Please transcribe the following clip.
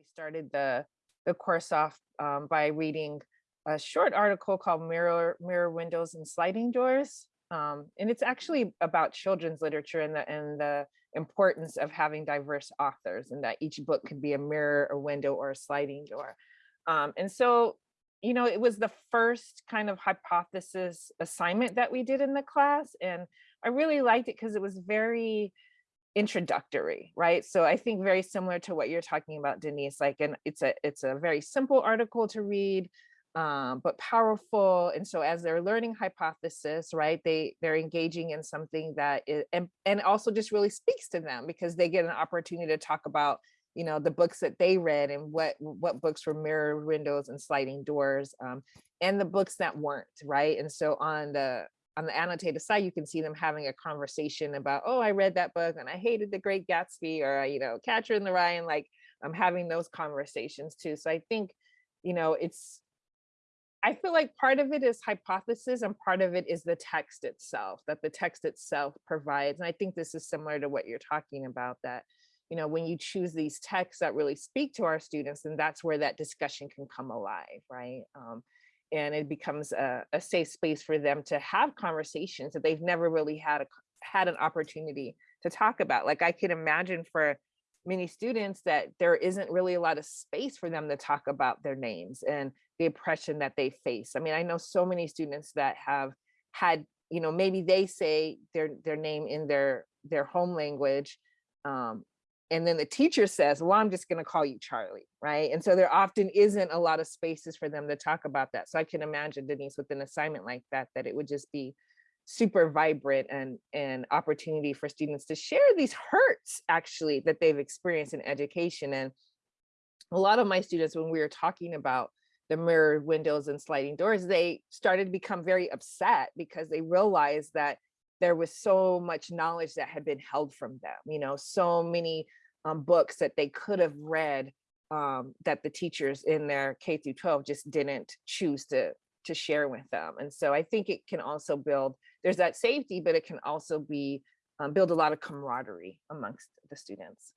We started the, the course off um, by reading a short article called Mirror, Mirror Windows and Sliding Doors. Um, and it's actually about children's literature and the, and the importance of having diverse authors and that each book could be a mirror, a window, or a sliding door. Um, and so, you know, it was the first kind of hypothesis assignment that we did in the class. And I really liked it because it was very introductory, right? So I think very similar to what you're talking about, Denise, like, and it's a, it's a very simple article to read, um, but powerful. And so as they're learning hypothesis, right, they, they're engaging in something that is, and, and also just really speaks to them because they get an opportunity to talk about, you know, the books that they read and what, what books were mirror windows and sliding doors um, and the books that weren't, right? And so on the, on the annotated side, you can see them having a conversation about, oh, I read that book and I hated The Great Gatsby or, you know, Catcher in the Rye and like I'm having those conversations too. So I think, you know, it's, I feel like part of it is hypothesis and part of it is the text itself, that the text itself provides. And I think this is similar to what you're talking about that, you know, when you choose these texts that really speak to our students, then that's where that discussion can come alive, right? Um, and it becomes a, a safe space for them to have conversations that they've never really had a, had an opportunity to talk about. Like I can imagine for many students that there isn't really a lot of space for them to talk about their names and the oppression that they face. I mean, I know so many students that have had, you know, maybe they say their their name in their their home language, um, and then the teacher says, well, I'm just going to call you Charlie, right? And so there often isn't a lot of spaces for them to talk about that. So I can imagine Denise with an assignment like that, that it would just be super vibrant and an opportunity for students to share these hurts actually that they've experienced in education. And a lot of my students, when we were talking about the mirror windows and sliding doors, they started to become very upset because they realized that there was so much knowledge that had been held from them, you know, so many um, books that they could have read um, that the teachers in their K through 12 just didn't choose to to share with them. And so I think it can also build, there's that safety, but it can also be um, build a lot of camaraderie amongst the students.